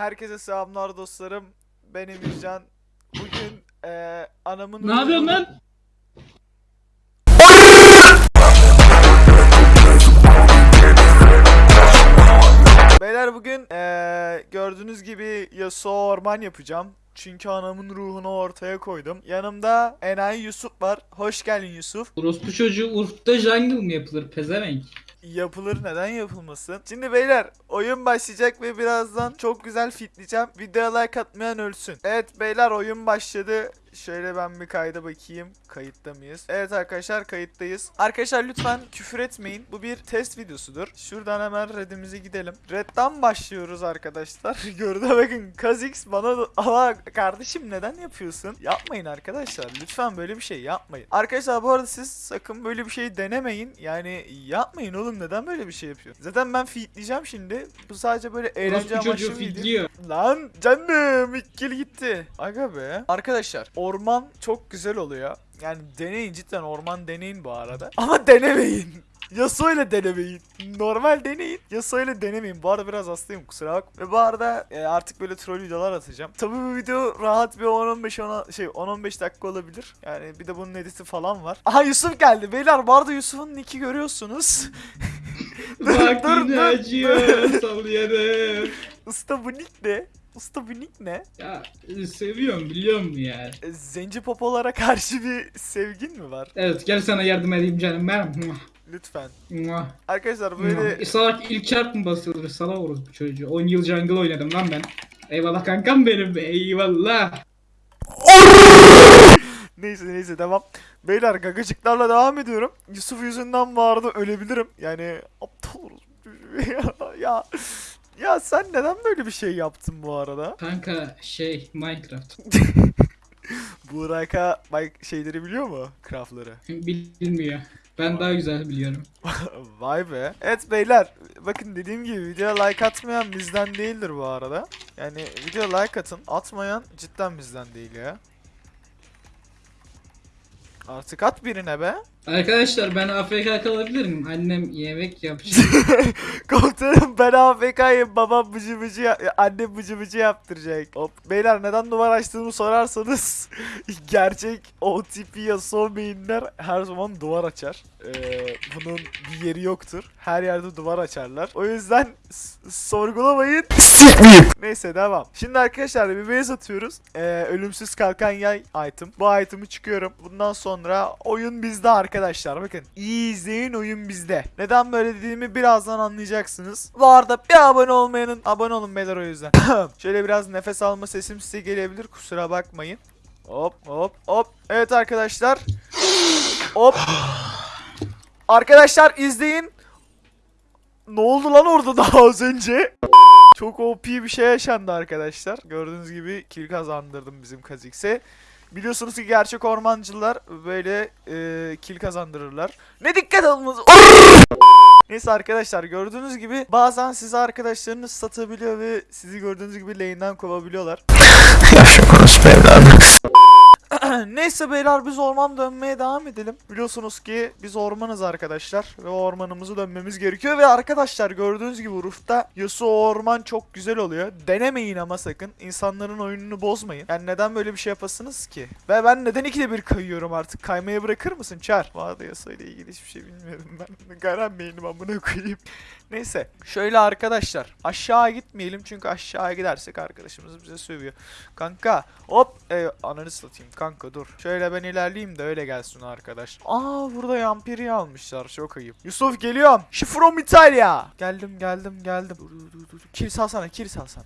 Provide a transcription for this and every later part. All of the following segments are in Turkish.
Herkese selamlar dostlarım. Ben Emircan. Bugün eee anamın... Ne yapıyorsun lan? Beyler bugün eee gördüğünüz gibi Yasuo orman yapacağım. Çünkü anamın ruhunu ortaya koydum. Yanımda Enayi Yusuf var. Hoş geldin Yusuf. Orospu çocuğu Urf'ta jungle mı yapılır pezevenk? Yapılır neden yapılmasın? Şimdi beyler oyun başlayacak ve birazdan çok güzel fitleyeceğim. Videoya like atmayan ölsün. Evet beyler oyun başladı. Şöyle ben bir kayda bakayım. Kayıtta mıyız? Evet arkadaşlar kayıttayız. Arkadaşlar lütfen küfür etmeyin. Bu bir test videosudur. Şuradan hemen redimize gidelim. Red'den başlıyoruz arkadaşlar. Gördüğünüz bakın Kazix bana ama kardeşim neden yapıyorsun? Yapmayın arkadaşlar. Lütfen böyle bir şey yapmayın. Arkadaşlar bu arada siz sakın böyle bir şey denemeyin. Yani yapmayın oğlum neden böyle bir şey yapıyorsun? Zaten ben feedleyeceğim şimdi. Bu sadece böyle eğlence amaçlı bir video. Lan canım ikili gitti. Aga be. Arkadaşlar orman çok güzel oluyor. Yani deneyin cidden orman deneyin bu arada. Ama denemeyin. Yasuo ile denemeyin. Normal deneyin. Yasuo ile denemeyin. Bu arada biraz hastayım kusura bak. Ve bu arada e, artık böyle troll videolar atacağım. Tabii bu video rahat bir 10-15 ona- şey 10-15 dakika olabilir. Yani bir de bunun editi falan var. Aha Yusuf geldi. Beyler bu arada Yusuf'un nick'i görüyorsunuz. Bak dur, yine dur, acıyor sallıyorum. Usta bu nick ne? Usta bu nick ne? Ya seviyorum biliyor musun ya? E, Zenci popolara karşı bir sevgin mi var? Evet gel sana yardım edeyim canım ben. Lütfen. Arkadaşlar böyle E, Salak ilk çarp mı basılır? Salak orospu çocuğu. 10 yıl jungle oynadım lan ben. Eyvallah kankam benim eyvallah. neyse neyse devam. Beyler gagacıklarla devam ediyorum. Yusuf yüzünden bu arada ölebilirim. Yani aptal ya, ya ya sen neden böyle bir şey yaptın bu arada? Kanka şey Minecraft. Burak'a bak şeyleri biliyor mu? Craftları. Bilmiyor. Ben daha güzel biliyorum. Vay be. Evet beyler bakın dediğim gibi videoya like atmayan bizden değildir bu arada. Yani video like atın. Atmayan cidden bizden değil ya. Artık at birine be. Arkadaşlar ben AFK kalabilirim. Annem yemek yapacak. Komutanım ben AFK'yim babam bıcı bıcı ya- annem bıcı bıcı yaptıracak. Hop. Beyler neden duvar açtığımı sorarsanız gerçek OTP ya son beyinler her zaman duvar açar. Ee, bunun bir yeri yoktur. Her yerde duvar açarlar. O yüzden s- sorgulamayın. Neyse devam. Şimdi arkadaşlar bir base atıyoruz. Ee, ölümsüz kalkan yay item. Bu item'ı çıkıyorum. Bundan sonra oyun bizde arkadaşlar. Bakın iyi izleyin oyun bizde. Neden böyle dediğimi birazdan anlayacaksınız. Bu arada bir abone olmayanın abone olun beyler o yüzden. Şöyle biraz nefes alma sesim size gelebilir. Kusura bakmayın. Hop hop hop. Evet arkadaşlar. Hop. Arkadaşlar izleyin. Ne oldu lan orada daha az önce? Çok OP bir şey yaşandı arkadaşlar. Gördüğünüz gibi kill kazandırdım bizim Kazix'e. Biliyorsunuz ki gerçek ormancılar böyle e, kill kazandırırlar. Ne dikkat alınız. Neyse arkadaşlar gördüğünüz gibi bazen size arkadaşlarınız satabiliyor ve sizi gördüğünüz gibi lane'den kovabiliyorlar. Neyse beyler biz orman dönmeye devam edelim. Biliyorsunuz ki biz ormanız arkadaşlar ve ormanımızı dönmemiz gerekiyor ve arkadaşlar gördüğünüz gibi Ruf'ta Yasuo orman çok güzel oluyor. Denemeyin ama sakın. İnsanların oyununu bozmayın. Yani neden böyle bir şey yapasınız ki? Ve ben neden ikide bir kayıyorum artık? Kaymaya bırakır mısın Çar? Arada Yasuo ile ilgili hiçbir şey bilmiyorum ben. Garan beynim amına koyayım. Neyse şöyle arkadaşlar aşağı gitmeyelim çünkü aşağı gidersek arkadaşımız bize sövüyor. Kanka hop e, ananı satayım kanka dur. Şöyle ben ilerleyeyim de öyle gelsin arkadaş. Aa burada yampiri almışlar çok ayıp. Yusuf geliyorum. She from Italia. Geldim geldim geldim. Dur dur dur dur. Kill salsana kill salsana.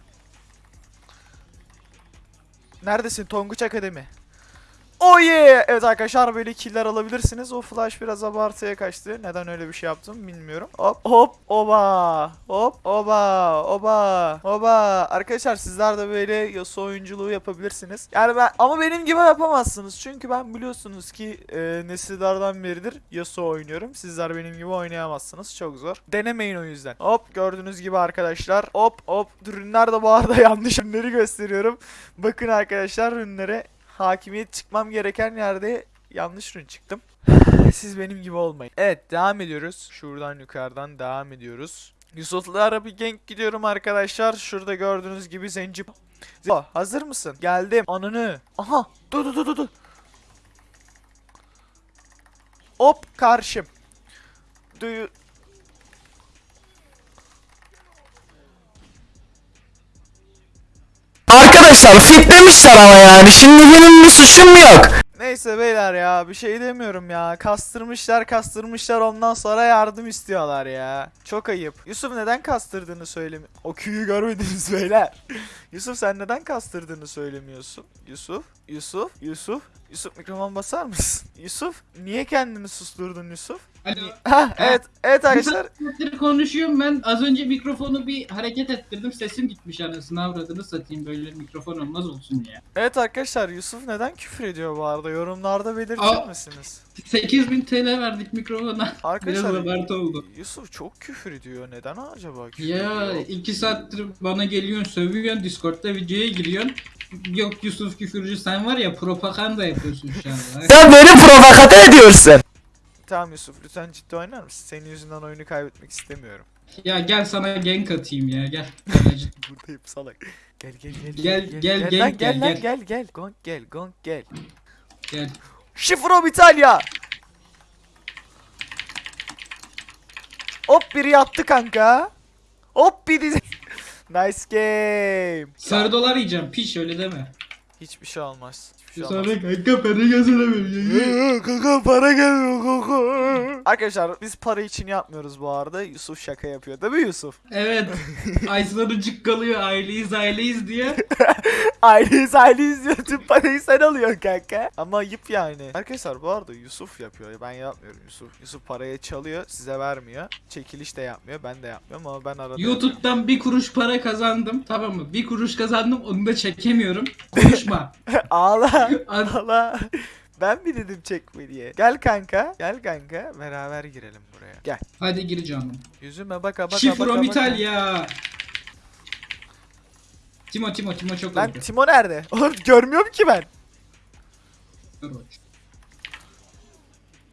Neredesin Tonguç Akademi? Oh yeah! Evet arkadaşlar böyle killer alabilirsiniz. O flash biraz abartıya kaçtı. Neden öyle bir şey yaptım bilmiyorum. Hop hop oba. Hop oba oba oba. Arkadaşlar sizler de böyle Yasuo oyunculuğu yapabilirsiniz. Yani ben ama benim gibi yapamazsınız. Çünkü ben biliyorsunuz ki e, nesillerden beridir Yasuo oynuyorum. Sizler benim gibi oynayamazsınız. Çok zor. Denemeyin o yüzden. Hop gördüğünüz gibi arkadaşlar. Hop hop. Ürünler de bu arada yanlış ürünleri gösteriyorum. Bakın arkadaşlar ürünlere hakimiyet çıkmam gereken yerde yanlış ürün çıktım. Siz benim gibi olmayın. Evet devam ediyoruz. Şuradan yukarıdan devam ediyoruz. Yusuf'lara bir gank gidiyorum arkadaşlar. Şurada gördüğünüz gibi zenci. Zenci- hazır mısın? Geldim. Ananı. Aha. Dur dur dur dur. Hop karşım. Duyu. Arkadaşlar fitlemişler ama yani. Şimdi benim bir suçum yok. Neyse beyler ya bir şey demiyorum ya. Kastırmışlar kastırmışlar ondan sonra yardım istiyorlar ya. Çok ayıp. Yusuf neden kastırdığını söylemi... O küyü görmediniz beyler. Yusuf sen neden kastırdığını söylemiyorsun? Yusuf, Yusuf, Yusuf. Yusuf mikrofon basar mısın? Yusuf niye kendini susturdun Yusuf? Alo. Ha evet evet arkadaşlar. Saattir konuşuyorum ben. Az önce mikrofonu bir hareket ettirdim. Sesim gitmiş anasını avradını satayım. Böyle mikrofon olmaz olsun ya. Evet arkadaşlar Yusuf neden küfür ediyor bu arada? Yorumlarda belirtir Aa. misiniz? 8000 TL verdik mikrofona. Biraz Arkadaşlar abartı oldu. Yusuf çok küfür ediyor. Neden acaba küfür Ya ediyor? iki saattir bana geliyorsun sövüyorsun Discord'da videoya giriyorsun. Yok Yusuf küfürcü sen var ya propaganda yapıyorsun şu anda. Sen beni provokate ediyorsun. Tamam Yusuf lütfen ciddi oynar mısın? Senin yüzünden oyunu kaybetmek istemiyorum. ya gel sana gank atayım ya gel. Gel, ciddi. Buradayım salak. Gel gel gel Gel, gel, gel, gel gel, lan, gel. gel gel Gong gel gong gel. gel. Şifro İtalya. Hop biri yattı kanka. Hop biri. nice game. Sarı dolar yiyeceğim piş öyle deme. Hiçbir şey olmaz. Hiçbir şey olmaz. Sonra kanka para gözüne Kanka para gelmiyor kanka. Arkadaşlar biz para için yapmıyoruz bu arada. Yusuf şaka yapıyor değil mi Yusuf? Evet. Aysun'un kalıyor aileyiz aileyiz diye. Aileyiz aileyiz diyor tüm parayı sen alıyorsun kanka. Ama ayıp yani. Arkadaşlar bu arada Yusuf yapıyor. Ben yapmıyorum Yusuf. Yusuf parayı çalıyor size vermiyor. Çekiliş de yapmıyor ben de yapmıyorum ama ben arada yapıyorum. YouTube'dan bir kuruş para kazandım tamam mı? Bir kuruş kazandım onu da çekemiyorum. Konuşma. Ağla. Az- Ağla. Ben mi dedim çekme diye. Gel kanka. Gel kanka. Beraber girelim buraya. Gel. Hadi gir canım. Yüzüme baka baka baka Şifrom baka. İtalya. Timo Timo Timo çok Lan öldü. Timo nerede? Oğlum görmüyorum ki ben.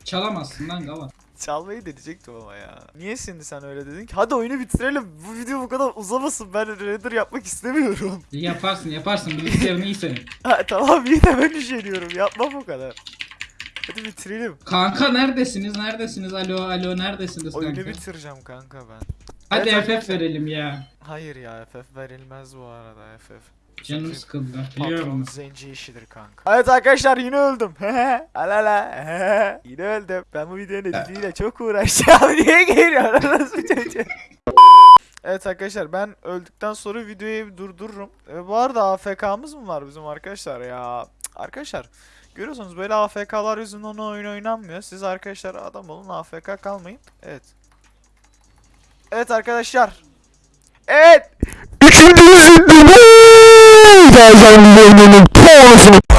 Çalamazsın lan gavat. Çalmayı deneyecektim ama ya. Niye şimdi sen öyle dedin ki? Hadi oyunu bitirelim. Bu video bu kadar uzamasın. Ben render yapmak istemiyorum. Yaparsın yaparsın bilgisayarın iyi senin. Ha, tamam iyi de ben üşeniyorum. Yapma bu kadar. Hadi bitirelim. Kanka neredesiniz neredesiniz alo alo neredesiniz Oyunu kanka? bitireceğim kanka ben. Hadi Evet, FF verelim ya. Hayır ya FF verilmez bu arada FF. Canım sıkıldı. Biliyorum. Zenci işidir kanka. Evet arkadaşlar yine öldüm. Alala. yine öldüm. Ben bu videonun editiyle çok uğraşacağım. Niye geliyor? Nasıl çocuğum? Evet arkadaşlar ben öldükten sonra videoyu durdururum. E, bu arada AFK'mız mı var bizim arkadaşlar ya? Arkadaşlar görüyorsunuz böyle AFK'lar yüzünden oyun oynanmıyor. Siz arkadaşlar adam olun AFK kalmayın. Evet. Evet arkadaşlar. Evet. guys are living in porn